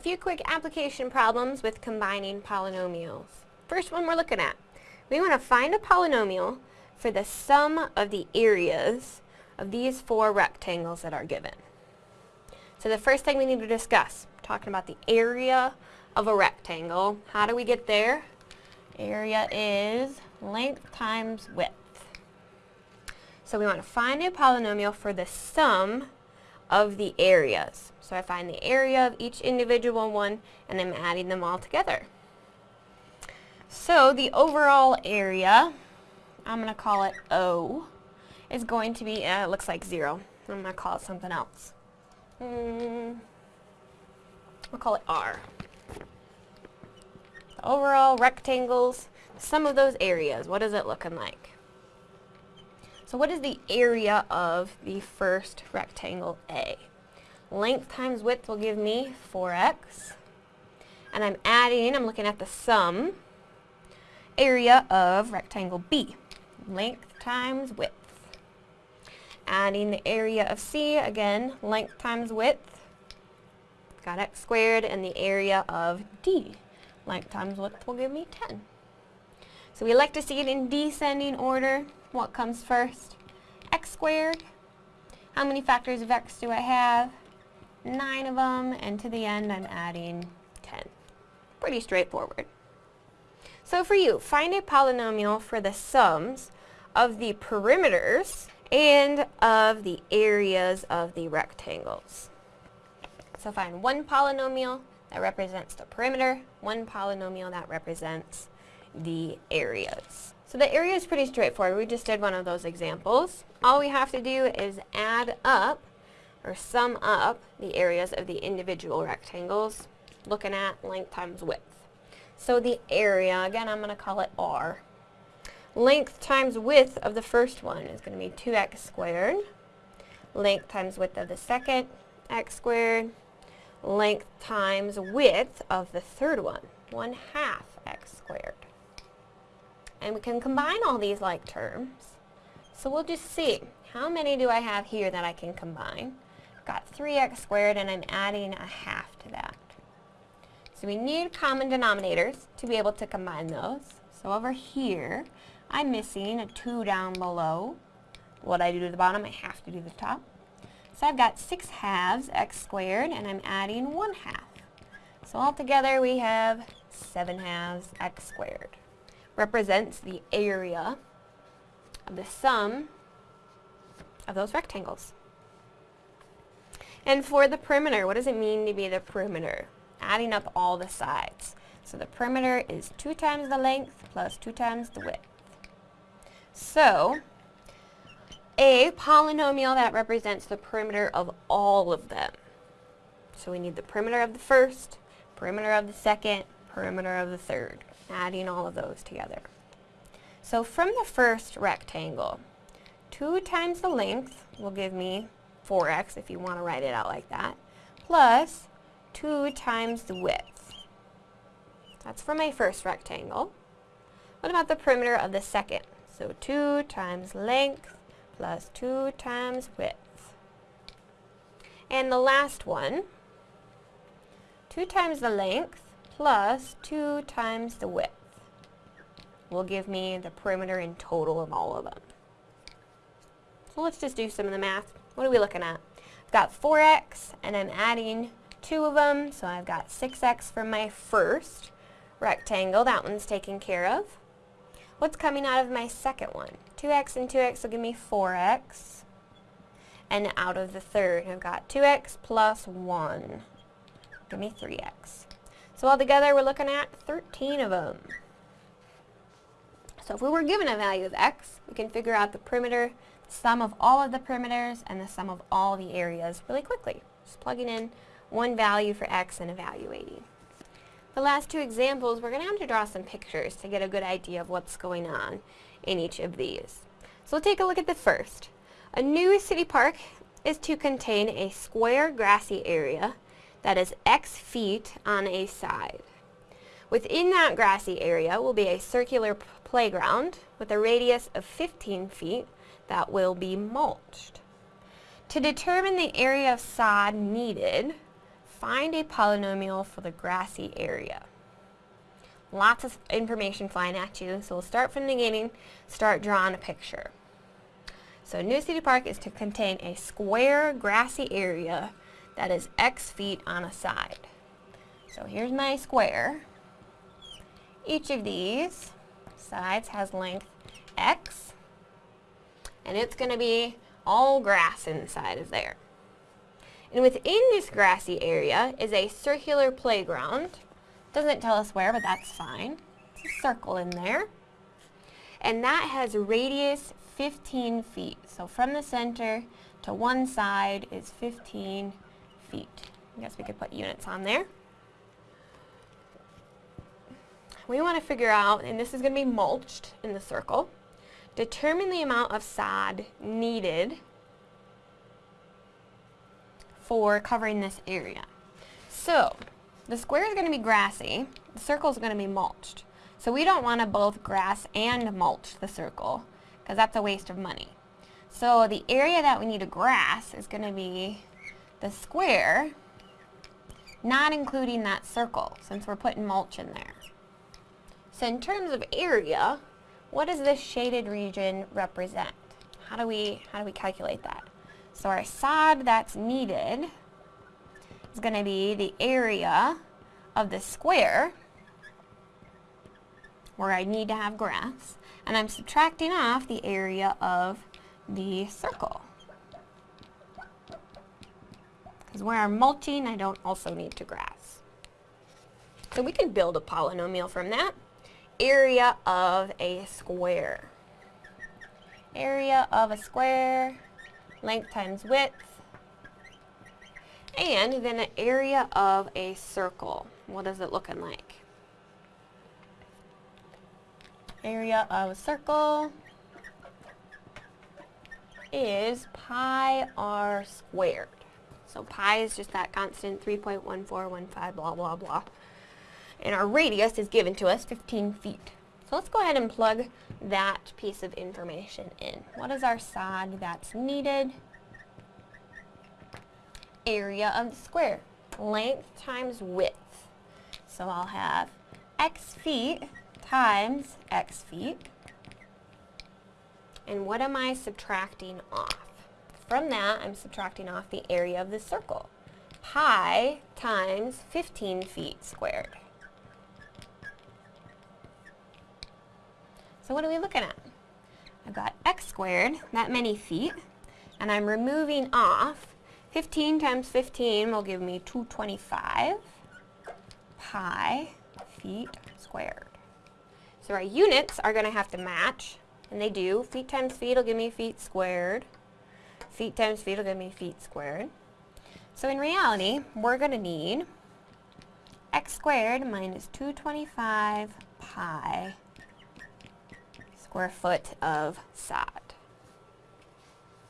A few quick application problems with combining polynomials. First one we're looking at. We want to find a polynomial for the sum of the areas of these four rectangles that are given. So the first thing we need to discuss, talking about the area of a rectangle. How do we get there? Area is length times width. So we want to find a polynomial for the sum of the areas. So I find the area of each individual one and I'm adding them all together. So the overall area, I'm going to call it O, is going to be, uh, it looks like 0. I'm going to call it something else. Mm, I'll call it R. The overall rectangles, some of those areas, what is it looking like? So what is the area of the first rectangle A? Length times width will give me 4x. And I'm adding, I'm looking at the sum, area of rectangle B. Length times width. Adding the area of C, again, length times width. Got x squared, and the area of D. Length times width will give me 10. So we like to see it in descending order. What comes first? x squared. How many factors of x do I have? Nine of them, and to the end I'm adding 10. Pretty straightforward. So for you, find a polynomial for the sums of the perimeters and of the areas of the rectangles. So find one polynomial that represents the perimeter, one polynomial that represents the areas. So the area is pretty straightforward. We just did one of those examples. All we have to do is add up or sum up the areas of the individual rectangles looking at length times width. So the area, again I'm going to call it R. Length times width of the first one is going to be 2x squared. Length times width of the second, x squared. Length times width of the third one, 1 half x squared. And we can combine all these like terms. So we'll just see, how many do I have here that I can combine? I've got 3x squared and I'm adding a half to that. So we need common denominators to be able to combine those. So over here, I'm missing a 2 down below. What I do to the bottom, I have to do the top. So I've got 6 halves x squared and I'm adding 1 half. So altogether we have 7 halves x squared represents the area of the sum of those rectangles. And for the perimeter, what does it mean to be the perimeter? Adding up all the sides. So the perimeter is 2 times the length plus 2 times the width. So, a polynomial that represents the perimeter of all of them. So we need the perimeter of the first, perimeter of the second, perimeter of the third adding all of those together. So from the first rectangle, 2 times the length will give me 4x if you want to write it out like that, plus 2 times the width. That's for my first rectangle. What about the perimeter of the second? So 2 times length plus 2 times width. And the last one, 2 times the length plus 2 times the width will give me the perimeter in total of all of them. So let's just do some of the math. What are we looking at? I've got 4x and I'm adding two of them, so I've got 6x for my first rectangle. That one's taken care of. What's coming out of my second one? 2x and 2x will give me 4x. And out of the third, I've got 2x plus 1. Give me 3x. So altogether, we're looking at 13 of them. So if we were given a value of x, we can figure out the perimeter, the sum of all of the perimeters, and the sum of all the areas really quickly. Just plugging in one value for x and evaluating. The last two examples, we're going to have to draw some pictures to get a good idea of what's going on in each of these. So we'll take a look at the first. A new city park is to contain a square grassy area that is x feet on a side. Within that grassy area will be a circular playground with a radius of 15 feet that will be mulched. To determine the area of sod needed, find a polynomial for the grassy area. Lots of information flying at you, so we'll start from the beginning, start drawing a picture. So New City Park is to contain a square grassy area that is x feet on a side. So here's my square. Each of these sides has length x, and it's going to be all grass inside of there. And within this grassy area is a circular playground. Doesn't tell us where, but that's fine. It's a circle in there. And that has radius 15 feet. So from the center to one side is 15 feet. I guess we could put units on there. We want to figure out, and this is going to be mulched in the circle, determine the amount of sod needed for covering this area. So, the square is going to be grassy, the circle is going to be mulched. So we don't want to both grass and mulch the circle, because that's a waste of money. So the area that we need to grass is going to be the square, not including that circle, since we're putting mulch in there. So in terms of area, what does this shaded region represent? How do we, how do we calculate that? So our sod that's needed is going to be the area of the square where I need to have grass, and I'm subtracting off the area of the circle. Because where I'm mulching, I don't also need to grass. So we can build a polynomial from that. Area of a square. Area of a square length times width, and then an area of a circle. What is it looking like? Area of a circle is pi r squared. So pi is just that constant 3.1415 blah blah blah. And our radius is given to us 15 feet. So let's go ahead and plug that piece of information in. What is our sod that's needed? Area of the square. Length times width. So I'll have x feet times x feet. And what am I subtracting off? From that, I'm subtracting off the area of the circle. Pi times 15 feet squared. So what are we looking at? I've got x squared, that many feet, and I'm removing off 15 times 15 will give me 225 pi feet squared. So our units are going to have to match, and they do. Feet times feet will give me feet squared. Feet times feet will give me feet squared. So in reality, we're going to need x squared minus 225 pi square foot of sod.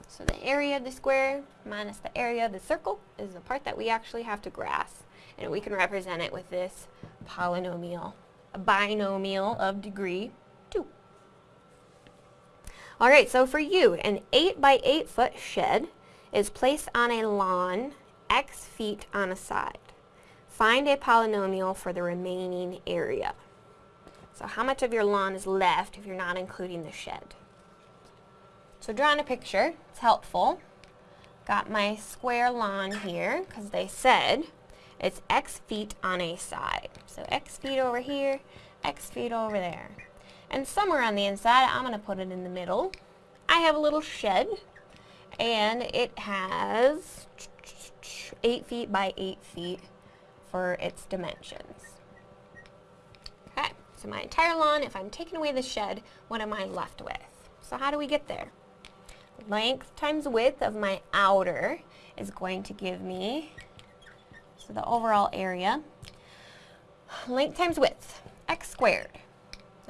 So the area of the square minus the area of the circle is the part that we actually have to grass. And we can represent it with this polynomial, a binomial of degree 2. Alright, so for you, an 8 by 8 foot shed is placed on a lawn x feet on a side. Find a polynomial for the remaining area. So how much of your lawn is left if you're not including the shed? So drawing a picture, it's helpful. Got my square lawn here, because they said it's x feet on a side. So x feet over here, x feet over there. And somewhere on the inside, I'm going to put it in the middle. I have a little shed, and it has 8 feet by 8 feet for its dimensions. Okay, So my entire lawn, if I'm taking away the shed, what am I left with? So how do we get there? Length times width of my outer is going to give me, so the overall area, length times width, x squared.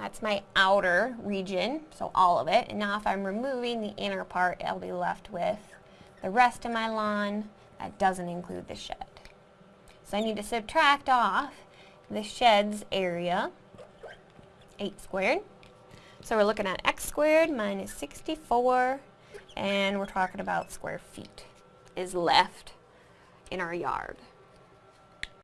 That's my outer region, so all of it. And now if I'm removing the inner part, I'll be left with the rest of my lawn. That doesn't include the shed. So I need to subtract off the shed's area 8 squared. So we're looking at x squared minus 64, and we're talking about square feet is left in our yard.